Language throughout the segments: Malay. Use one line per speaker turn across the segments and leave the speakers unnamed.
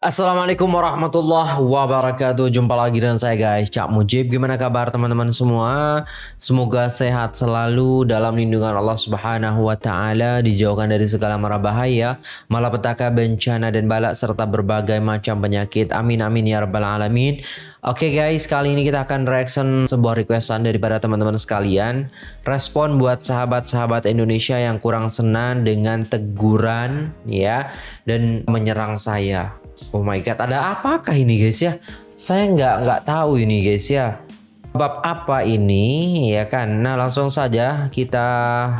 Assalamualaikum warahmatullahi wabarakatuh. Jumpa lagi dengan saya guys. Cak Mujib Gimana kabar teman-teman semua? Semoga sehat selalu Dalam lindungan Allah subhanahu wa ta'ala Dijauhkan dari segala mara bahaya Malapetaka, bencana dan balak Serta berbagai macam penyakit. Amin amin ya rabbal alamin Oke okay guys kali ini kita akan reaction Sebuah requestan daripada teman-teman sekalian Respon buat sahabat-sahabat Indonesia Yang kurang senang dengan teguran ya Dan menyerang saya Oh my god, ada apakah ini guys ya? Saya nggak nggak tahu ini guys ya. Bab apa ini ya kan? Nah langsung saja kita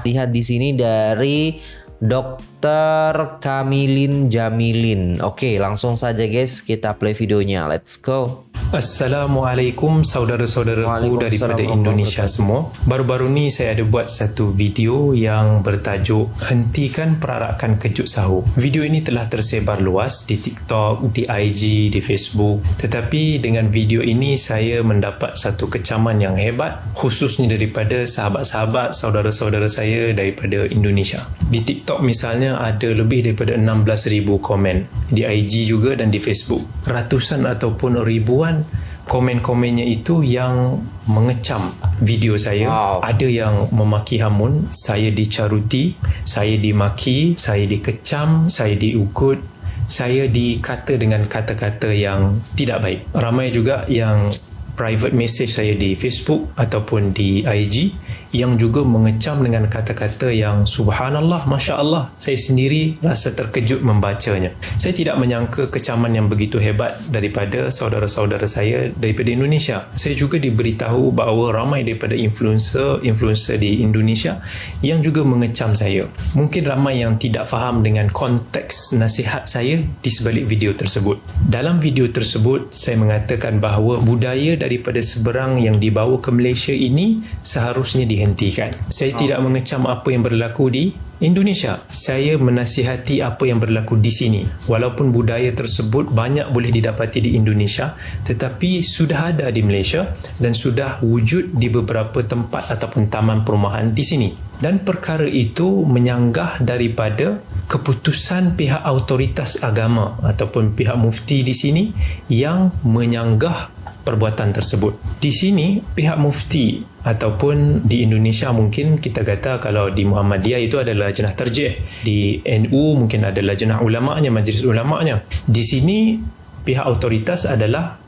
lihat di sini dari Dokter Kamilin Jamilin. Oke, langsung saja guys kita play videonya. Let's go.
Assalamualaikum saudara-saudaraku daripada Indonesia semua. Baru-baru ni saya ada buat satu video yang bertajuk Hentikan Perarakan Kejut Sahur. Video ini telah tersebar luas di TikTok, di IG, di Facebook. Tetapi dengan video ini saya mendapat satu kecaman yang hebat khususnya daripada sahabat-sahabat saudara-saudara saya daripada Indonesia. Di TikTok misalnya ada lebih daripada 16,000 komen. Di IG juga dan di Facebook. Ratusan ataupun ribuan komen-komennya itu yang mengecam video saya wow. ada yang memaki hamun saya dicaruti saya dimaki saya dikecam saya diugut saya dikata dengan kata-kata yang tidak baik ramai juga yang private message saya di Facebook ataupun di IG yang juga mengecam dengan kata-kata yang subhanallah masya-Allah saya sendiri rasa terkejut membacanya. Saya tidak menyangka kecaman yang begitu hebat daripada saudara-saudara saya daripada Indonesia. Saya juga diberitahu bahawa ramai daripada influencer-influencer di Indonesia yang juga mengecam saya. Mungkin ramai yang tidak faham dengan konteks nasihat saya di sebalik video tersebut. Dalam video tersebut saya mengatakan bahawa budaya daripada seberang yang dibawa ke Malaysia ini seharusnya di dihentikan. Saya tidak mengecam apa yang berlaku di Indonesia. Saya menasihati apa yang berlaku di sini. Walaupun budaya tersebut banyak boleh didapati di Indonesia, tetapi sudah ada di Malaysia dan sudah wujud di beberapa tempat ataupun taman perumahan di sini. Dan perkara itu menyanggah daripada keputusan pihak autoritas agama ataupun pihak mufti di sini yang menyanggah perbuatan tersebut. Di sini pihak mufti ataupun di Indonesia mungkin kita kata kalau di Muhammadiyah itu adalah jenah terjih. Di NU mungkin adalah jenah ulama'nya, majlis ulama'nya. Di sini pihak otoritas adalah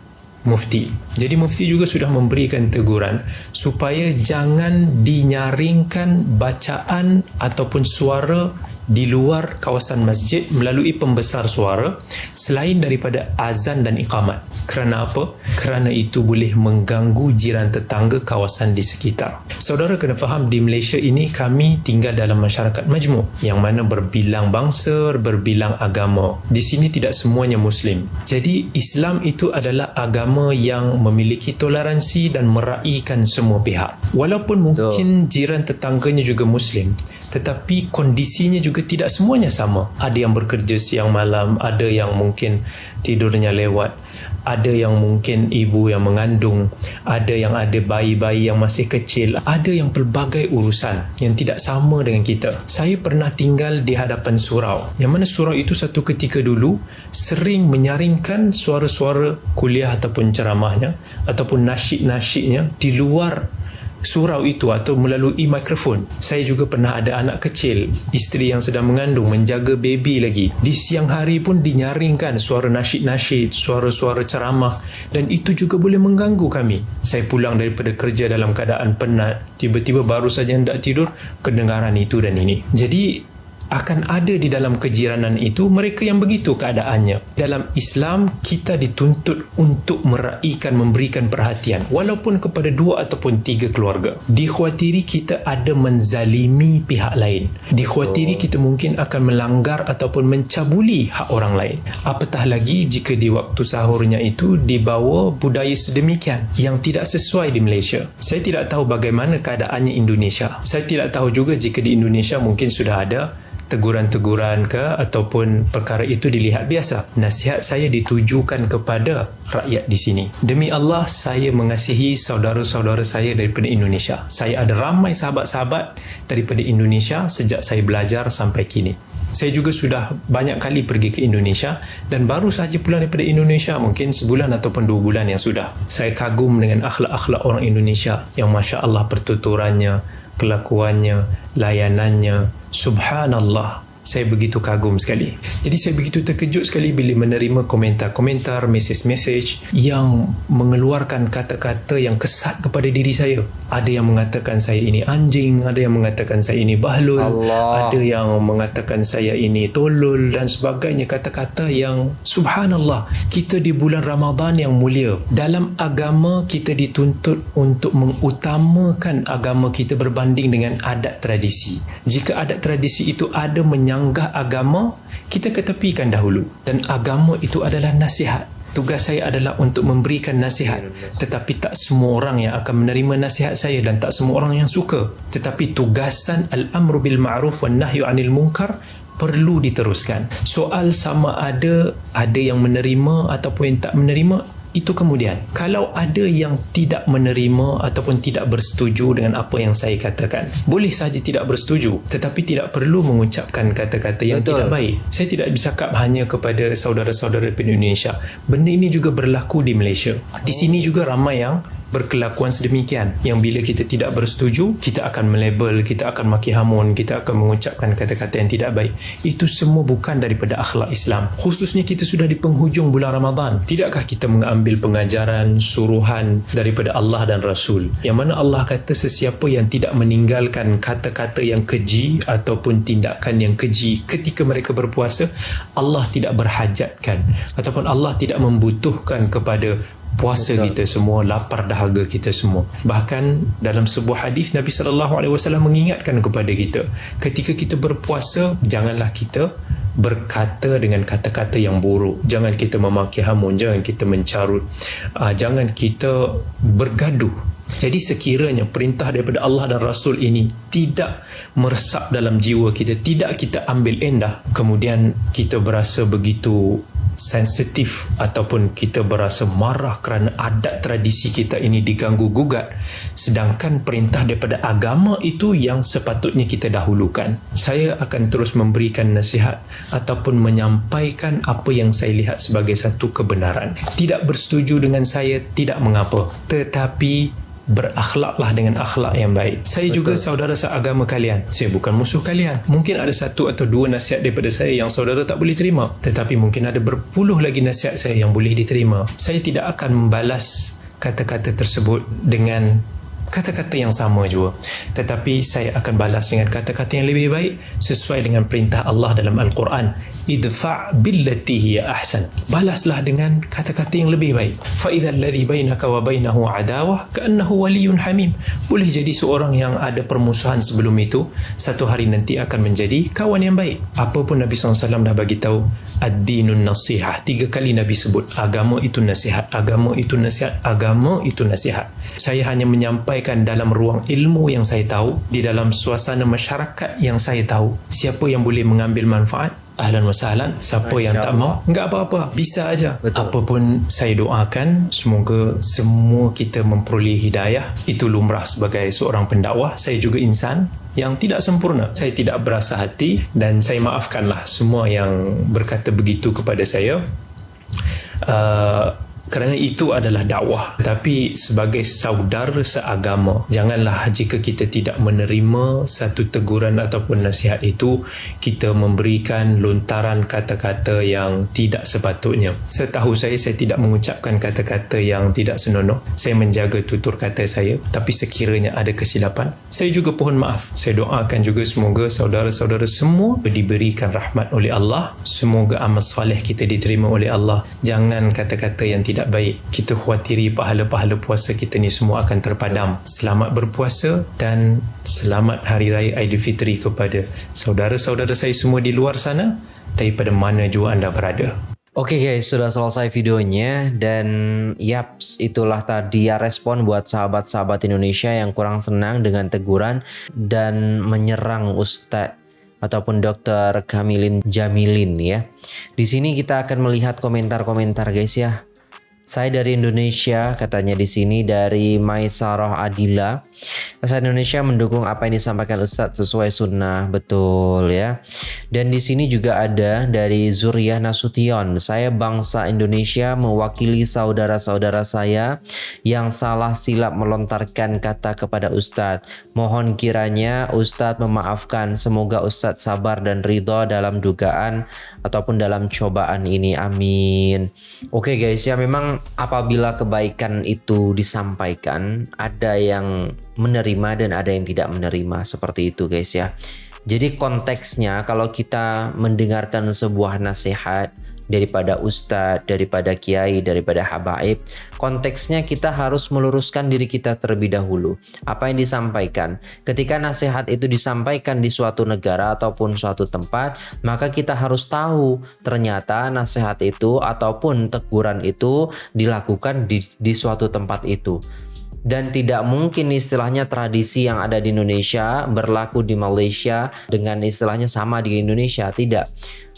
mufti. Jadi mufti juga sudah memberikan teguran supaya jangan dinyaringkan bacaan ataupun suara di luar kawasan masjid melalui pembesar suara selain daripada azan dan iqamat. Kerana apa? Kerana itu boleh mengganggu jiran tetangga kawasan di sekitar. Saudara kena faham di Malaysia ini kami tinggal dalam masyarakat majmuk yang mana berbilang bangsa, berbilang agama. Di sini tidak semuanya Muslim. Jadi Islam itu adalah agama yang memiliki toleransi dan meraihkan semua pihak. Walaupun mungkin jiran tetangganya juga Muslim, tetapi kondisinya juga tidak semuanya sama. Ada yang bekerja siang malam, ada yang mungkin tidurnya lewat, ada yang mungkin ibu yang mengandung, ada yang ada bayi-bayi yang masih kecil, ada yang pelbagai urusan yang tidak sama dengan kita. Saya pernah tinggal di hadapan surau, yang mana surau itu satu ketika dulu sering menyaringkan suara-suara kuliah ataupun ceramahnya ataupun nasyid-nasyidnya di luar surau itu atau melalui mikrofon. Saya juga pernah ada anak kecil, isteri yang sedang mengandung, menjaga baby lagi. Di siang hari pun dinyaringkan suara nasyid-nasyid, suara-suara ceramah dan itu juga boleh mengganggu kami. Saya pulang daripada kerja dalam keadaan penat, tiba-tiba baru saja hendak tidur, kedengaran itu dan ini. Jadi akan ada di dalam kejiranan itu mereka yang begitu keadaannya. Dalam Islam, kita dituntut untuk meraihkan, memberikan perhatian walaupun kepada dua ataupun tiga keluarga. Dikhawatiri kita ada menzalimi pihak lain. Dikhawatiri kita mungkin akan melanggar ataupun mencabuli hak orang lain. Apatah lagi jika di waktu sahurnya itu dibawa budaya sedemikian yang tidak sesuai di Malaysia. Saya tidak tahu bagaimana keadaannya Indonesia. Saya tidak tahu juga jika di Indonesia mungkin sudah ada teguran-teguran ke ataupun perkara itu dilihat biasa. Nasihat saya ditujukan kepada rakyat di sini. Demi Allah, saya mengasihi saudara-saudara saya daripada Indonesia. Saya ada ramai sahabat-sahabat daripada Indonesia sejak saya belajar sampai kini. Saya juga sudah banyak kali pergi ke Indonesia dan baru sahaja pulang daripada Indonesia mungkin sebulan ataupun dua bulan yang sudah. Saya kagum dengan akhlak-akhlak orang Indonesia yang Masya Allah pertuturannya, kelakuannya, layanannya. Subhanallah saya begitu kagum sekali. Jadi saya begitu terkejut sekali bila menerima komentar-komentar, mesej-mesej yang mengeluarkan kata-kata yang kesat kepada diri saya. Ada yang mengatakan saya ini anjing, ada yang mengatakan saya ini bahlul, Allah. ada yang mengatakan saya ini tolol dan sebagainya. Kata-kata yang subhanallah, kita di bulan Ramadan yang mulia. Dalam agama kita dituntut untuk mengutamakan agama kita berbanding dengan adat tradisi. Jika adat tradisi itu ada menyebabkan menyanggah agama, kita ketepikan dahulu. Dan agama itu adalah nasihat. Tugas saya adalah untuk memberikan nasihat. Tetapi tak semua orang yang akan menerima nasihat saya dan tak semua orang yang suka. Tetapi tugasan al-amru bil ma'ruf wa nahyu anil munkar perlu diteruskan. Soal sama ada ada yang menerima ataupun yang tak menerima itu kemudian. Kalau ada yang tidak menerima ataupun tidak bersetuju dengan apa yang saya katakan boleh saja tidak bersetuju tetapi tidak perlu mengucapkan kata-kata yang Betul. tidak baik. Saya tidak bercakap hanya kepada saudara-saudara di Indonesia. Benda ini juga berlaku di Malaysia. Di sini juga ramai yang berkelakuan sedemikian. Yang bila kita tidak bersetuju kita akan melabel kita akan maki hamun kita akan mengucapkan kata-kata yang tidak baik. Itu semua bukan daripada akhlak Islam. Khususnya kita sudah di penghujung bulan Ramadan. Tidakkah kita mengambil pengajaran suruhan daripada Allah dan Rasul? Yang mana Allah kata sesiapa yang tidak meninggalkan kata-kata yang keji ataupun tindakan yang keji ketika mereka berpuasa Allah tidak berhajatkan. Ataupun Allah tidak membutuhkan kepada puasa Betul. kita semua lapar dahaga kita semua. Bahkan dalam sebuah hadis Nabi sallallahu alaihi wasallam mengingatkan kepada kita ketika kita berpuasa janganlah kita berkata dengan kata-kata yang buruk. Jangan kita memaki hamun jangan kita mencarut. Uh, jangan kita bergaduh. Jadi sekiranya perintah daripada Allah dan Rasul ini tidak meresap dalam jiwa kita tidak kita ambil endah kemudian kita berasa begitu sensitif ataupun kita berasa marah kerana adat tradisi kita ini diganggu gugat. Sedangkan perintah daripada agama itu yang sepatutnya kita dahulukan. Saya akan terus memberikan nasihat ataupun menyampaikan apa yang saya lihat sebagai satu kebenaran. Tidak bersetuju dengan saya tidak mengapa. Tetapi berakhlaklah dengan akhlak yang baik. Saya Betul. juga saudara seagama kalian. Saya bukan musuh kalian. Mungkin ada satu atau dua nasihat daripada saya yang saudara tak boleh terima. Tetapi mungkin ada berpuluh lagi nasihat saya yang boleh diterima. Saya tidak akan membalas kata-kata tersebut dengan kata-kata yang sama juga. Tetapi saya akan balas dengan kata-kata yang lebih baik sesuai dengan perintah Allah dalam Al-Quran. Idfa' billati hiya ahsan. Balaslah dengan kata-kata yang lebih baik. Fa idza alladhi bainaka wa bainahu adawah ka'annahu waliyyun hamim. Boleh jadi seorang yang ada permusuhan sebelum itu satu hari nanti akan menjadi kawan yang baik. Apa pun Nabi SAW dah bagi tahu ad-dinun nasihah. Tiga kali Nabi sebut agama itu nasihat agama itu nasihat agama itu nasihat. Saya hanya menyampaikan sampaikan dalam ruang ilmu yang saya tahu di dalam suasana masyarakat yang saya tahu siapa yang boleh mengambil manfaat? Ahlan wa sahlan. Siapa yang tak mau? Enggak apa-apa. Bisa aja. Apapun saya doakan semoga semua kita memperoleh hidayah. Itu lumrah sebagai seorang pendakwah. Saya juga insan yang tidak sempurna. Saya tidak berasa hati dan saya maafkanlah semua yang berkata begitu kepada saya. Uh, kerana itu adalah dakwah. Tapi sebagai saudara seagama janganlah jika kita tidak menerima satu teguran ataupun nasihat itu kita memberikan lontaran kata-kata yang tidak sepatutnya. Setahu saya saya tidak mengucapkan kata-kata yang tidak senonoh. Saya menjaga tutur kata saya tapi sekiranya ada kesilapan saya juga pohon maaf. Saya doakan juga semoga saudara-saudara semua diberikan rahmat oleh Allah. Semoga amal soleh kita diterima oleh Allah. Jangan kata-kata yang tidak tidak baik kita khawatiri pahala-pahala puasa kita ni semua akan terpadam selamat berpuasa dan selamat hari raya Aidilfitri kepada saudara-saudara saya semua di luar sana daripada mana jua anda berada
Oke okay guys, sudah selesai videonya dan yaps itulah tadi ya respon buat sahabat-sahabat Indonesia yang kurang senang dengan teguran dan menyerang Ustadz ataupun Dr. Kamilin Jamilin ya. Di sini kita akan melihat komentar-komentar guys ya. Saya dari Indonesia, katanya di sini dari Maisarah Adila. Bahasa Indonesia mendukung apa yang disampaikan Ustadz sesuai sunnah, betul ya. Dan di sini juga ada dari Zuriyah Nasution. Saya bangsa Indonesia mewakili saudara-saudara saya yang salah silap melontarkan kata kepada Ustadz. Mohon kiranya Ustadz memaafkan. Semoga Ustadz sabar dan ridho dalam dugaan ataupun dalam cobaan ini. Amin. Oke guys ya memang apabila kebaikan itu disampaikan, ada yang menerima dan ada yang tidak menerima seperti itu guys ya. Jadi konteksnya kalau kita mendengarkan sebuah nasihat daripada ustadz, daripada kiai, daripada habaib. Konteksnya kita harus meluruskan diri kita terlebih dahulu. Apa yang disampaikan. Ketika nasihat itu disampaikan di suatu negara ataupun suatu tempat, maka kita harus tahu ternyata nasihat itu ataupun teguran itu dilakukan di, di suatu tempat itu dan tidak mungkin istilahnya tradisi yang ada di Indonesia berlaku di Malaysia dengan istilahnya sama di Indonesia. Tidak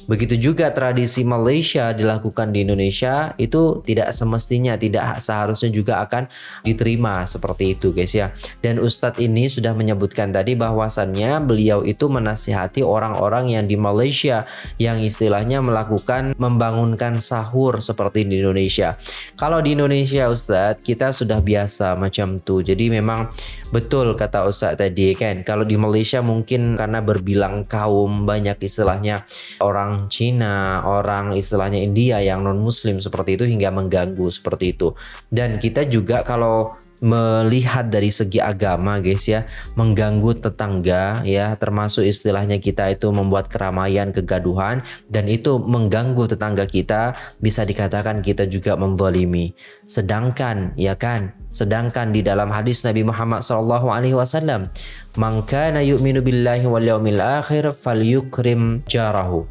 Begitu juga tradisi Malaysia dilakukan di Indonesia itu tidak semestinya tidak seharusnya juga akan diterima seperti itu guys ya. Dan Ustadz ini sudah menyebutkan tadi bahwasannya beliau itu menasihati orang-orang yang di Malaysia yang istilahnya melakukan membangunkan sahur seperti di Indonesia. Kalau di Indonesia Ustadz kita sudah biasa macam tuh. Jadi memang betul kata Ustadz tadi kan kalau di Malaysia mungkin karena berbilang kaum banyak istilahnya orang orang Cina, orang istilahnya India yang non muslim seperti itu hingga mengganggu seperti itu. Dan kita juga kalau melihat dari segi agama guys ya mengganggu tetangga ya termasuk istilahnya kita itu membuat keramaian kegaduhan dan itu mengganggu tetangga kita bisa dikatakan kita juga membolimi sedangkan ya kan sedangkan di dalam hadis Nabi Muhammad SAW alaihi wasallam man kana yu'minu billahi wal yawmil akhir falyukrim jarahu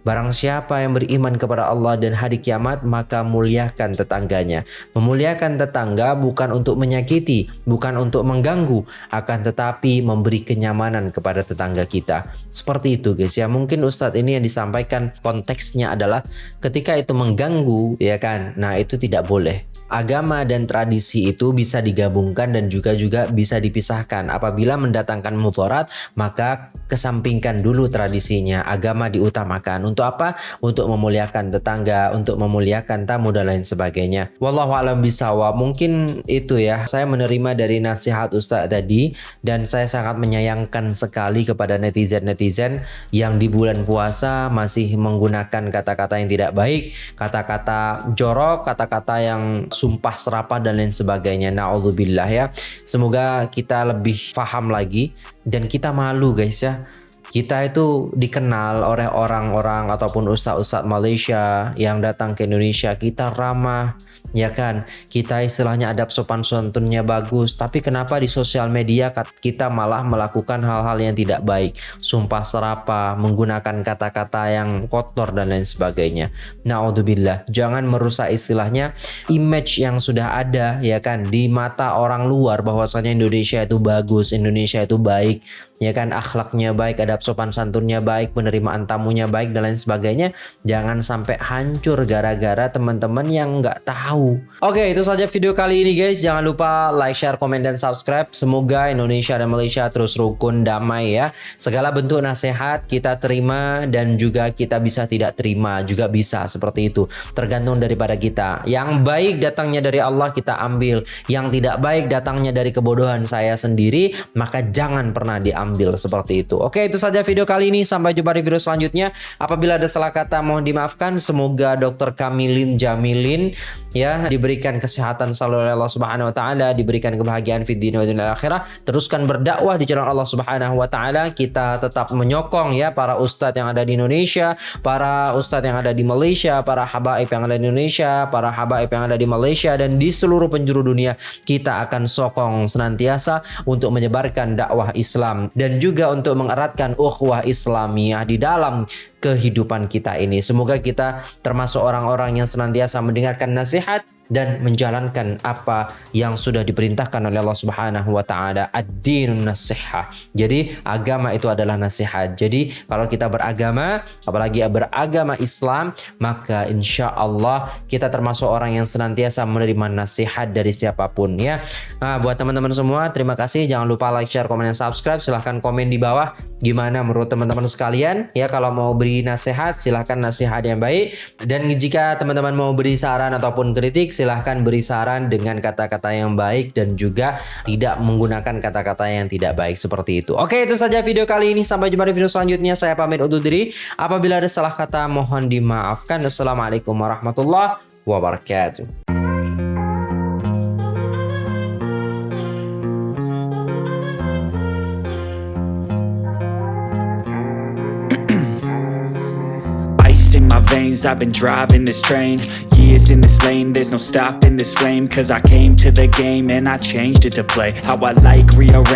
Barang siapa yang beriman kepada Allah dan hari kiamat, maka muliakan tetangganya. Memuliakan tetangga bukan untuk menyakiti, bukan untuk mengganggu, akan tetapi memberi kenyamanan kepada tetangga kita. Seperti itu guys ya. Mungkin Ustadz ini yang disampaikan konteksnya adalah ketika itu mengganggu ya kan. Nah itu tidak boleh agama dan tradisi itu bisa digabungkan dan juga juga bisa dipisahkan. Apabila mendatangkan mudarat, maka kesampingkan dulu tradisinya. Agama diutamakan. Untuk apa? Untuk memuliakan tetangga, untuk memuliakan tamu dan lain sebagainya. Wallahu a'lam bisawab. Mungkin itu ya. Saya menerima dari nasihat Ustaz tadi dan saya sangat menyayangkan sekali kepada netizen-netizen yang di bulan puasa masih menggunakan kata-kata yang tidak baik, kata-kata jorok, kata-kata yang sumpah serapah dan lain sebagainya. Naudzubillah ya. Semoga kita lebih paham lagi dan kita malu guys ya kita itu dikenal oleh orang-orang ataupun ustadz-ustadz Malaysia yang datang ke Indonesia kita ramah ya kan? Kita istilahnya adab sopan santunnya bagus. Tapi kenapa di sosial media kita malah melakukan hal-hal yang tidak baik? Sumpah serapa menggunakan kata-kata yang kotor dan lain sebagainya. Naudzubillah. Jangan merusak istilahnya image yang sudah ada ya kan? Di mata orang luar bahwasanya Indonesia itu bagus Indonesia itu baik ya kan? Akhlaknya baik adab sopan santunnya baik penerimaan tamunya baik dan lain sebagainya. Jangan sampai hancur gara-gara teman-teman yang nggak tahu oke itu saja video kali ini guys jangan lupa like share komen dan subscribe semoga Indonesia dan Malaysia terus rukun damai ya segala bentuk nasihat kita terima dan juga kita bisa tidak terima juga bisa seperti itu tergantung daripada kita yang baik datangnya dari Allah kita ambil yang tidak baik datangnya dari kebodohan saya sendiri maka jangan pernah diambil ambil seperti itu. Oke, itu saja video kali ini. Sampai jumpa di video selanjutnya. Apabila ada salah kata mohon dimaafkan. Semoga Dr. Kamilin Jamilin ya diberikan kesehatan selalu oleh Allah Subhanahu wa taala, diberikan kebahagiaan di dunia dan akhirah. Teruskan berdakwah di jalan Allah Subhanahu wa taala. Kita tetap menyokong ya para ustadz yang ada di Indonesia, para ustadz yang ada di Malaysia, para habaib yang ada di Indonesia, para habaib yang ada di Malaysia dan di seluruh penjuru dunia. Kita akan sokong senantiasa untuk menyebarkan dakwah Islam dan juga untuk mengeratkan ukhuwah Islamiyah di dalam kehidupan kita ini. Semoga kita termasuk orang-orang yang senantiasa mendengarkan nasihat dan menjalankan apa yang sudah diperintahkan oleh Allah Subhanahu wa taala. Ad-dinun nasihah. Jadi agama itu adalah nasihat. Jadi kalau kita beragama, apalagi beragama Islam, maka insya Allah kita termasuk orang yang senantiasa menerima nasihat dari siapa pun ya. Nah, buat teman-teman semua, terima kasih. Jangan lupa like, share, komen, dan subscribe. Silahkan komen di bawah gimana menurut teman-teman sekalian. Ya kalau mau beri nasihat, silahkan nasihat yang baik. Dan jika teman-teman mau beri saran ataupun kritik, silahkan beri saran dengan kata-kata yang baik dan juga tidak menggunakan kata-kata yang tidak baik seperti itu. Oke, itu saja video kali ini. Sampai jumpa di video selanjutnya. Saya pamit undur diri. Apabila ada salah kata, mohon dimaafkan. Wassalamualaikum warahmatullahi wabarakatuh.
Veins, I've been driving this train. Years in this lane, there's no stopping this flame. Cause I came to the game and I changed it to play. How I like, rearrange